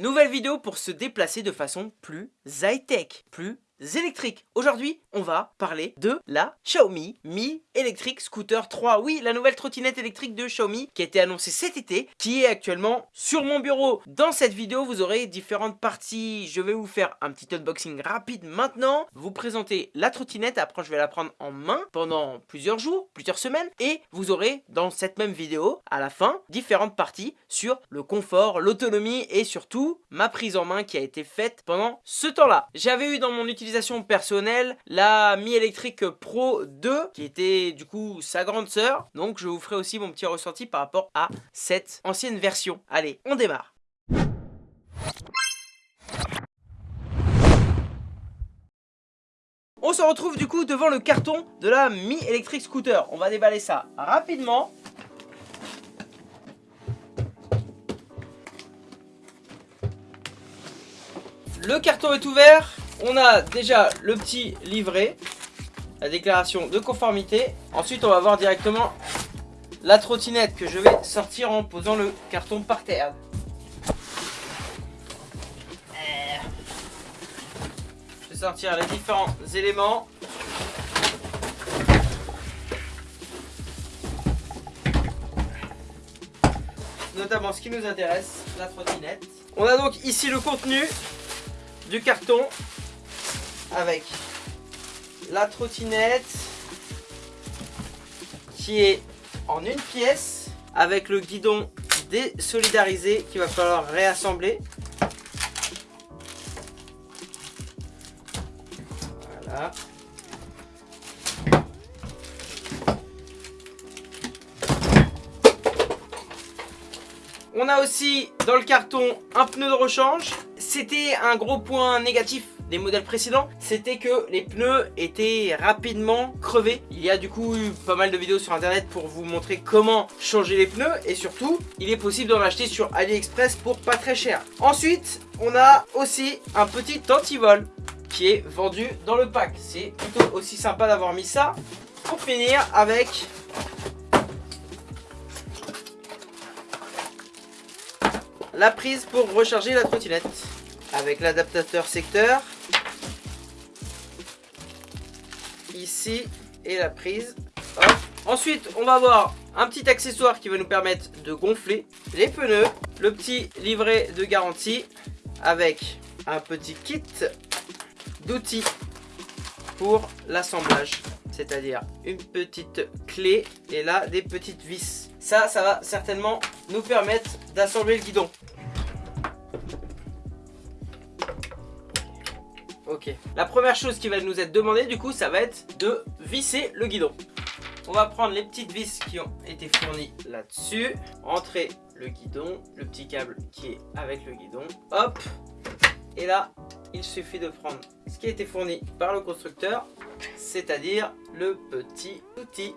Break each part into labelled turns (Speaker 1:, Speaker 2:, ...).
Speaker 1: Nouvelle vidéo pour se déplacer de façon plus high-tech, plus électriques. Aujourd'hui, on va parler de la Xiaomi Mi Electric Scooter 3. Oui, la nouvelle trottinette électrique de Xiaomi qui a été annoncée cet été, qui est actuellement sur mon bureau. Dans cette vidéo, vous aurez différentes parties. Je vais vous faire un petit unboxing rapide maintenant, vous présenter la trottinette, après je vais la prendre en main pendant plusieurs jours, plusieurs semaines, et vous aurez dans cette même vidéo, à la fin, différentes parties sur le confort, l'autonomie et surtout ma prise en main qui a été faite pendant ce temps-là. J'avais eu dans mon utilisation personnelle, la Mi Electric Pro 2, qui était du coup sa grande sœur. Donc je vous ferai aussi mon petit ressenti par rapport à cette ancienne version. Allez, on démarre On se retrouve du coup devant le carton de la Mi Electric Scooter. On va déballer ça rapidement. Le carton est ouvert on a déjà le petit livret, la déclaration de conformité. Ensuite, on va voir directement la trottinette que je vais sortir en posant le carton par terre. Je vais sortir les différents éléments. Notamment ce qui nous intéresse, la trottinette. On a donc ici le contenu du carton avec la trottinette qui est en une pièce avec le guidon désolidarisé qu'il va falloir réassembler. Voilà. On a aussi dans le carton un pneu de rechange. C'était un gros point négatif des modèles précédents, c'était que les pneus étaient rapidement crevés. Il y a du coup eu pas mal de vidéos sur internet pour vous montrer comment changer les pneus et surtout, il est possible d'en acheter sur AliExpress pour pas très cher. Ensuite, on a aussi un petit antivol qui est vendu dans le pack. C'est plutôt aussi sympa d'avoir mis ça. Pour finir avec la prise pour recharger la trottinette avec l'adaptateur secteur ici et la prise. Ensuite, on va avoir un petit accessoire qui va nous permettre de gonfler les pneus, le petit livret de garantie avec un petit kit d'outils pour l'assemblage, c'est-à-dire une petite clé et là des petites vis. Ça, ça va certainement nous permettre d'assembler le guidon. La première chose qui va nous être demandée du coup, ça va être de visser le guidon. On va prendre les petites vis qui ont été fournies là-dessus. Entrer le guidon, le petit câble qui est avec le guidon. Hop Et là, il suffit de prendre ce qui a été fourni par le constructeur, c'est-à-dire le petit outil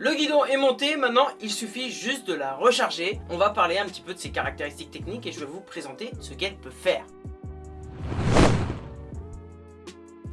Speaker 1: Le guidon est monté, maintenant il suffit juste de la recharger. On va parler un petit peu de ses caractéristiques techniques et je vais vous présenter ce qu'elle peut faire.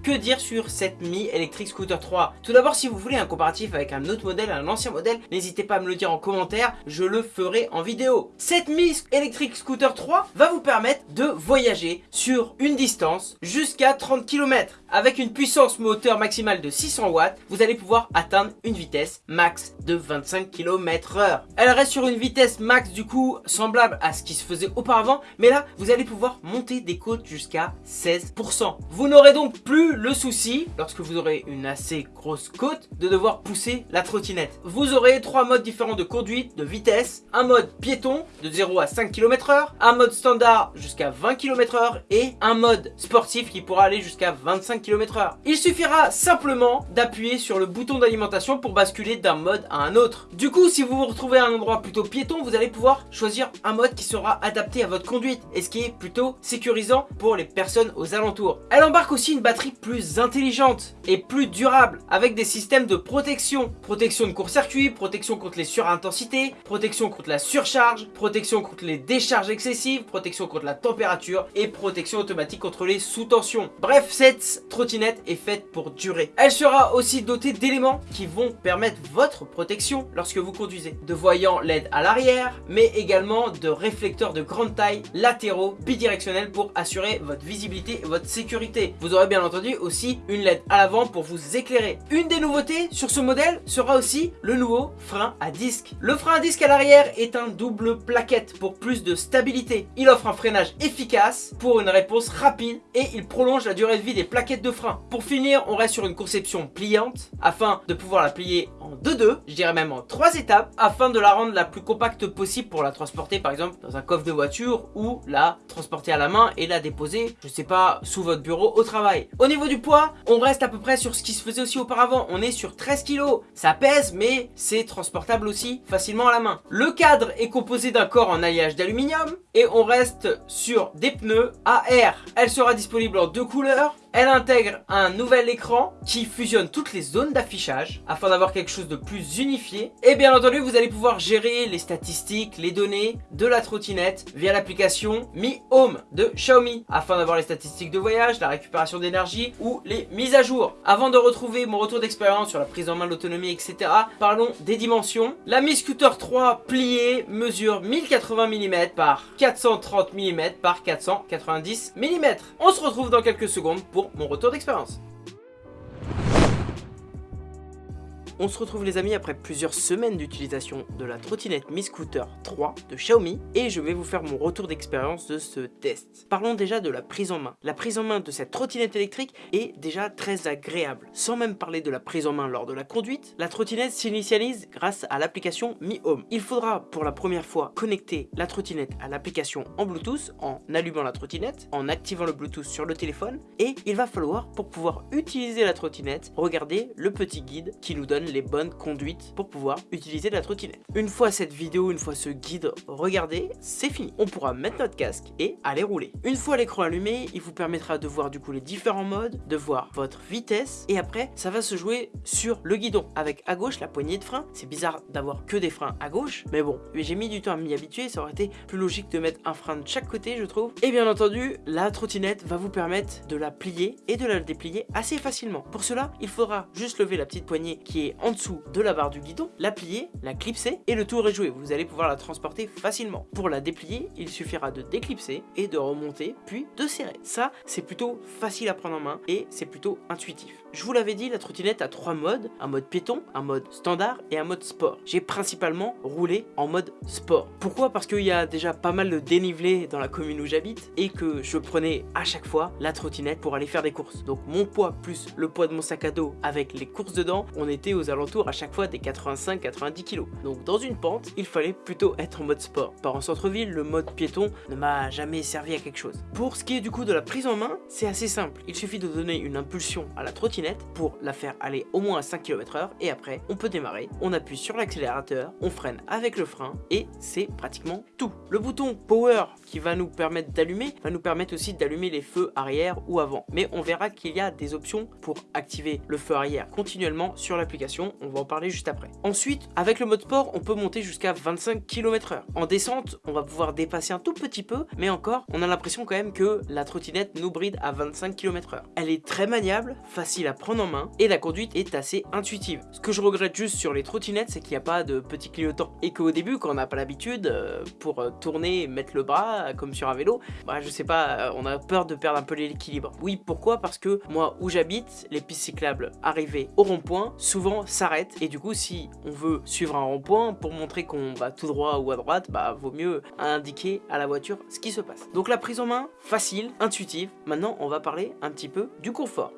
Speaker 1: Que dire sur cette Mi Electric Scooter 3 Tout d'abord, si vous voulez un comparatif avec un autre modèle, un ancien modèle, n'hésitez pas à me le dire en commentaire, je le ferai en vidéo. Cette Mi Electric Scooter 3 va vous permettre de voyager sur une distance jusqu'à 30 km. Avec une puissance moteur maximale de 600 watts, vous allez pouvoir atteindre une vitesse max de 25 km h Elle reste sur une vitesse max du coup semblable à ce qui se faisait auparavant, mais là, vous allez pouvoir monter des côtes jusqu'à 16%. Vous n'aurez donc plus le souci, lorsque vous aurez une assez grosse côte, de devoir pousser la trottinette. Vous aurez trois modes différents de conduite, de vitesse, un mode piéton de 0 à 5 km h un mode standard jusqu'à 20 km h et un mode sportif qui pourra aller jusqu'à 25 km h Il suffira simplement d'appuyer sur le bouton d'alimentation pour basculer d'un mode à un autre. Du coup, si vous vous retrouvez à un endroit plutôt piéton, vous allez pouvoir choisir un mode qui sera adapté à votre conduite et ce qui est plutôt sécurisant pour les personnes aux alentours. Elle embarque aussi une batterie plus intelligente et plus durable avec des systèmes de protection. Protection de court-circuit, protection contre les surintensités, protection contre la surcharge, protection contre les décharges excessives, protection contre la température et protection automatique contre les sous-tensions. Bref, cette trottinette est faite pour durer. Elle sera aussi dotée d'éléments qui vont permettre votre protection lorsque vous conduisez. De voyants LED à l'arrière, mais également de réflecteurs de grande taille latéraux bidirectionnels pour assurer votre visibilité et votre sécurité. Vous aurez bien entendu aussi une LED à l'avant pour vous éclairer. Une des nouveautés sur ce modèle sera aussi le nouveau frein à disque. Le frein à disque à l'arrière est un double plaquette pour plus de stabilité. Il offre un freinage efficace pour une réponse rapide et il prolonge la durée de vie des plaquettes de frein. Pour finir, on reste sur une conception pliante afin de pouvoir la plier en 2-2, je dirais même en 3 étapes, afin de la rendre la plus compacte possible pour la transporter par exemple dans un coffre de voiture ou la transporter à la main et la déposer, je sais pas, sous votre bureau au travail. Au niveau du poids, on reste à peu près sur ce qui se faisait aussi auparavant, on est sur 13 kg. Ça pèse mais c'est transportable aussi facilement à la main. Le cadre est composé d'un corps en alliage d'aluminium et on reste sur des pneus AR. Elle sera disponible en deux couleurs, elle intègre un nouvel écran qui fusionne toutes les zones d'affichage afin d'avoir quelque chose de plus unifié. Et bien entendu, vous allez pouvoir gérer les statistiques, les données de la trottinette via l'application Mi Home de Xiaomi afin d'avoir les statistiques de voyage, la récupération d'énergie ou les mises à jour. Avant de retrouver mon retour d'expérience sur la prise en main de l'autonomie, etc., parlons des dimensions. La Mi Scooter 3 pliée mesure 1080 mm par 430 mm par 490 mm. On se retrouve dans quelques secondes pour mon retour d'expérience. On se retrouve les amis après plusieurs semaines d'utilisation de la trottinette Mi Scooter 3 de Xiaomi et je vais vous faire mon retour d'expérience de ce test. Parlons déjà de la prise en main. La prise en main de cette trottinette électrique est déjà très agréable. Sans même parler de la prise en main lors de la conduite, la trottinette s'initialise grâce à l'application Mi Home. Il faudra pour la première fois connecter la trottinette à l'application en Bluetooth en allumant la trottinette, en activant le Bluetooth sur le téléphone et il va falloir pour pouvoir utiliser la trottinette regarder le petit guide qui nous donne les bonnes conduites pour pouvoir utiliser la trottinette. Une fois cette vidéo, une fois ce guide regardé, c'est fini. On pourra mettre notre casque et aller rouler. Une fois l'écran allumé, il vous permettra de voir du coup les différents modes, de voir votre vitesse et après ça va se jouer sur le guidon avec à gauche la poignée de frein. C'est bizarre d'avoir que des freins à gauche, mais bon, j'ai mis du temps à m'y habituer, ça aurait été plus logique de mettre un frein de chaque côté je trouve. Et bien entendu, la trottinette va vous permettre de la plier et de la déplier assez facilement. Pour cela, il faudra juste lever la petite poignée qui est en dessous de la barre du guidon, la plier, la clipser et le tour est joué. Vous allez pouvoir la transporter facilement. Pour la déplier, il suffira de déclipser et de remonter puis de serrer. Ça, c'est plutôt facile à prendre en main et c'est plutôt intuitif. Je vous l'avais dit, la trottinette a trois modes, un mode piéton, un mode standard et un mode sport. J'ai principalement roulé en mode sport. Pourquoi? Parce qu'il y a déjà pas mal de dénivelé dans la commune où j'habite et que je prenais à chaque fois la trottinette pour aller faire des courses. Donc mon poids plus le poids de mon sac à dos avec les courses dedans, on était aux alentours à chaque fois des 85-90 kg. Donc dans une pente, il fallait plutôt être en mode sport. Par en centre-ville, le mode piéton ne m'a jamais servi à quelque chose. Pour ce qui est du coup de la prise en main, c'est assez simple. Il suffit de donner une impulsion à la trottinette pour la faire aller au moins à 5 km h et après on peut démarrer, on appuie sur l'accélérateur, on freine avec le frein et c'est pratiquement tout. Le bouton power qui va nous permettre d'allumer va nous permettre aussi d'allumer les feux arrière ou avant mais on verra qu'il y a des options pour activer le feu arrière continuellement sur l'application, on va en parler juste après. Ensuite avec le mode sport on peut monter jusqu'à 25 km h En descente on va pouvoir dépasser un tout petit peu mais encore on a l'impression quand même que la trottinette nous bride à 25 km h Elle est très maniable, facile à prendre en main et la conduite est assez intuitive. Ce que je regrette juste sur les trottinettes, c'est qu'il n'y a pas de petit clignotant et qu'au début, quand on n'a pas l'habitude, euh, pour euh, tourner et mettre le bras comme sur un vélo, bah je sais pas, euh, on a peur de perdre un peu l'équilibre. Oui, pourquoi? Parce que moi où j'habite, les pistes cyclables arrivées au rond-point, souvent s'arrêtent et du coup si on veut suivre un rond-point pour montrer qu'on va tout droit ou à droite, bah vaut mieux indiquer à la voiture ce qui se passe. Donc la prise en main, facile, intuitive. Maintenant on va parler un petit peu du confort.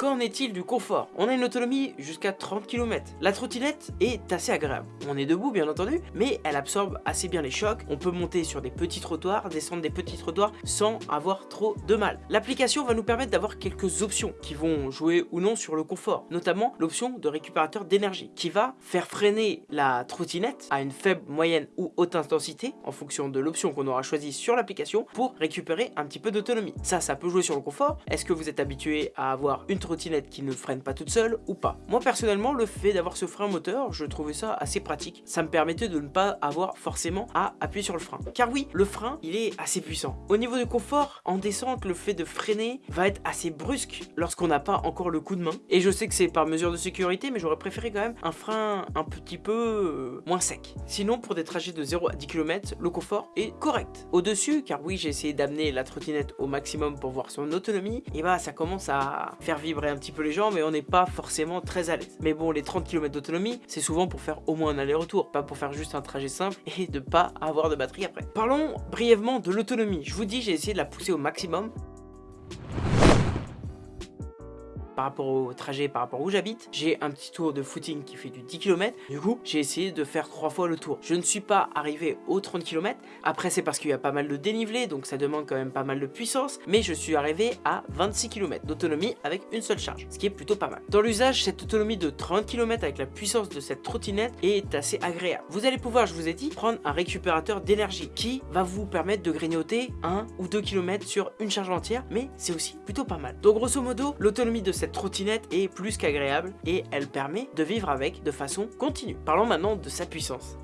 Speaker 1: Qu'en est-il du confort? On a une autonomie jusqu'à 30 km. La trottinette est assez agréable. On est debout bien entendu, mais elle absorbe assez bien les chocs. On peut monter sur des petits trottoirs, descendre des petits trottoirs sans avoir trop de mal. L'application va nous permettre d'avoir quelques options qui vont jouer ou non sur le confort, notamment l'option de récupérateur d'énergie qui va faire freiner la trottinette à une faible, moyenne ou haute intensité en fonction de l'option qu'on aura choisie sur l'application pour récupérer un petit peu d'autonomie. Ça, ça peut jouer sur le confort. Est-ce que vous êtes habitué à avoir une trottinette qui ne freine pas toute seule ou pas. Moi personnellement, le fait d'avoir ce frein moteur, je trouvais ça assez pratique. Ça me permettait de ne pas avoir forcément à appuyer sur le frein. Car oui, le frein, il est assez puissant. Au niveau du confort, en descente, le fait de freiner va être assez brusque lorsqu'on n'a pas encore le coup de main. Et je sais que c'est par mesure de sécurité, mais j'aurais préféré quand même un frein un petit peu euh, moins sec. Sinon, pour des trajets de 0 à 10 km, le confort est correct. Au-dessus, car oui, j'ai essayé d'amener la trottinette au maximum pour voir son autonomie, et bah ça commence à faire vibrer un petit peu les jambes, mais on n'est pas forcément très à l'aise. Mais bon, les 30 km d'autonomie, c'est souvent pour faire au moins un aller-retour, pas pour faire juste un trajet simple et de pas avoir de batterie après. Parlons brièvement de l'autonomie. Je vous dis, j'ai essayé de la pousser au maximum par rapport au trajet, par rapport où j'habite. J'ai un petit tour de footing qui fait du 10 km. Du coup, j'ai essayé de faire trois fois le tour. Je ne suis pas arrivé aux 30 km. Après, c'est parce qu'il y a pas mal de dénivelé, donc ça demande quand même pas mal de puissance. Mais je suis arrivé à 26 km d'autonomie avec une seule charge, ce qui est plutôt pas mal. Dans l'usage, cette autonomie de 30 km avec la puissance de cette trottinette est assez agréable. Vous allez pouvoir, je vous ai dit, prendre un récupérateur d'énergie qui va vous permettre de grignoter 1 ou 2 km sur une charge entière, mais c'est aussi plutôt pas mal. Donc grosso modo, l'autonomie de cette trottinette est plus qu'agréable et elle permet de vivre avec de façon continue. Parlons maintenant de sa puissance.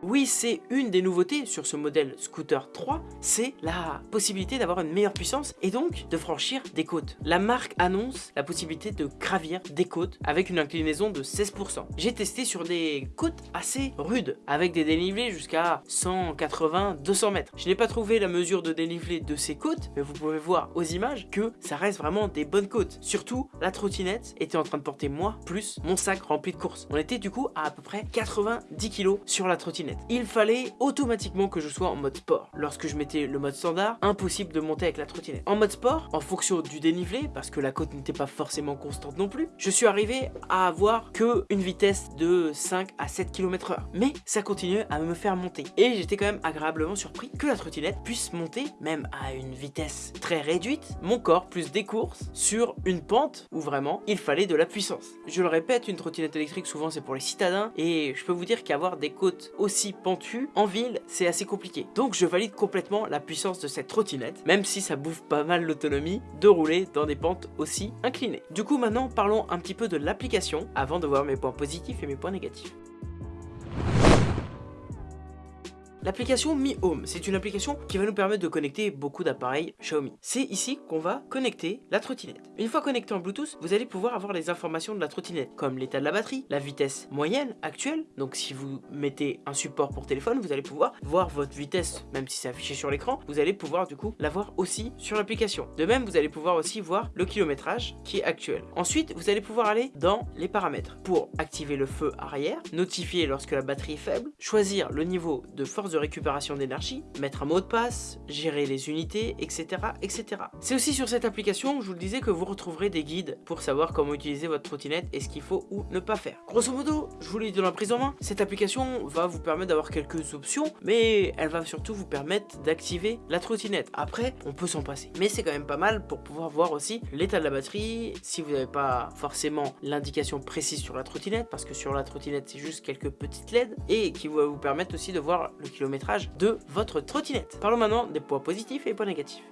Speaker 1: Oui, c'est une des nouveautés sur ce modèle Scooter 3, c'est la possibilité d'avoir une meilleure puissance et donc de franchir des côtes. La marque annonce la possibilité de gravir des côtes avec une inclinaison de 16%. J'ai testé sur des côtes assez rudes, avec des dénivelés jusqu'à 180-200 mètres. Je n'ai pas trouvé la mesure de dénivelé de ces côtes, mais vous pouvez voir aux images que ça reste vraiment des bonnes côtes. Surtout, la trottinette était en train de porter moi, plus mon sac rempli de courses. On était du coup à à peu près 90 kg sur la trottinette il fallait automatiquement que je sois en mode sport. Lorsque je mettais le mode standard, impossible de monter avec la trottinette. En mode sport, en fonction du dénivelé, parce que la côte n'était pas forcément constante non plus, je suis arrivé à avoir que une vitesse de 5 à 7 km h Mais ça continuait à me faire monter. Et j'étais quand même agréablement surpris que la trottinette puisse monter, même à une vitesse très réduite, mon corps plus des courses sur une pente où vraiment il fallait de la puissance. Je le répète, une trottinette électrique souvent c'est pour les citadins et je peux vous dire qu'avoir des côtes aussi pentu, en ville, c'est assez compliqué. Donc je valide complètement la puissance de cette trottinette, même si ça bouffe pas mal l'autonomie de rouler dans des pentes aussi inclinées. Du coup maintenant parlons un petit peu de l'application avant de voir mes points positifs et mes points négatifs. L'application Mi Home, c'est une application qui va nous permettre de connecter beaucoup d'appareils Xiaomi. C'est ici qu'on va connecter la trottinette. Une fois connecté en Bluetooth, vous allez pouvoir avoir les informations de la trottinette, comme l'état de la batterie, la vitesse moyenne actuelle. Donc si vous mettez un support pour téléphone, vous allez pouvoir voir votre vitesse, même si c'est affiché sur l'écran, vous allez pouvoir du coup la voir aussi sur l'application. De même, vous allez pouvoir aussi voir le kilométrage qui est actuel. Ensuite, vous allez pouvoir aller dans les paramètres pour activer le feu arrière, notifier lorsque la batterie est faible, choisir le niveau de force de récupération d'énergie, mettre un mot de passe, gérer les unités, etc. etc. C'est aussi sur cette application, je vous le disais, que vous retrouverez des guides pour savoir comment utiliser votre trottinette et ce qu'il faut ou ne pas faire. Grosso modo, je vous l'ai dit dans la prise en main, cette application va vous permettre d'avoir quelques options, mais elle va surtout vous permettre d'activer la trottinette. Après, on peut s'en passer. Mais c'est quand même pas mal pour pouvoir voir aussi l'état de la batterie, si vous n'avez pas forcément l'indication précise sur la trottinette, parce que sur la trottinette, c'est juste quelques petites LED, et qui va vous permettre aussi de voir le de votre trottinette. Parlons maintenant des points positifs et points négatifs.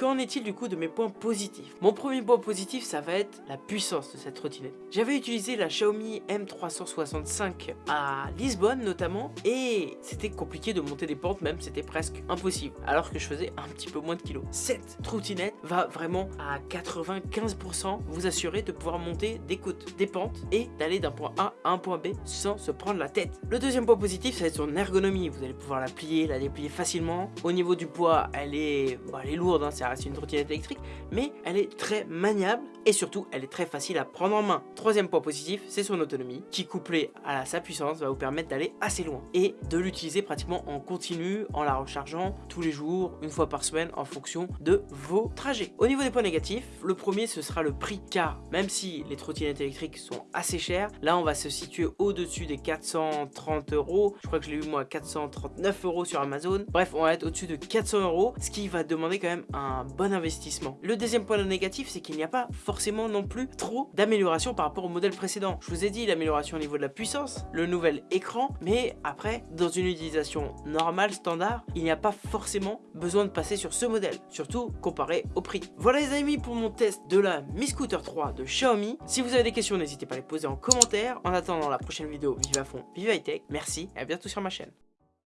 Speaker 1: Qu'en est-il du coup de mes points positifs? Mon premier point positif, ça va être la puissance de cette trottinette. J'avais utilisé la Xiaomi M365 à Lisbonne notamment, et c'était compliqué de monter des pentes, même c'était presque impossible, alors que je faisais un petit peu moins de kilos. Cette trottinette va vraiment à 95% vous assurer de pouvoir monter des côtes, des pentes, et d'aller d'un point A à un point B sans se prendre la tête. Le deuxième point positif, ça va être son ergonomie. Vous allez pouvoir la plier, la déplier facilement. Au niveau du poids, elle est, elle est lourde, hein, c'est une trottinette électrique, mais elle est très maniable et surtout elle est très facile à prendre en main. Troisième point positif, c'est son autonomie, qui couplé à sa puissance va vous permettre d'aller assez loin et de l'utiliser pratiquement en continu, en la rechargeant tous les jours, une fois par semaine, en fonction de vos trajets. Au niveau des points négatifs, le premier ce sera le prix, car même si les trottinettes électriques sont assez chères, là on va se situer au-dessus des 430 euros, je crois que je l'ai eu moi à 439 euros sur Amazon, bref on va être au-dessus de 400 euros, ce qui va demander quand même un bon investissement. Le deuxième point négatif, c'est qu'il n'y a pas forcément non plus trop d'amélioration par rapport au modèle précédent. Je vous ai dit l'amélioration au niveau de la puissance, le nouvel écran, mais après, dans une utilisation normale, standard, il n'y a pas forcément besoin de passer sur ce modèle, surtout comparé au prix. Voilà les amis pour mon test de la Mi Scooter 3 de Xiaomi. Si vous avez des questions, n'hésitez pas à les poser en commentaire. En attendant la prochaine vidéo, vive à fond, vive high tech, merci et à bientôt sur ma chaîne.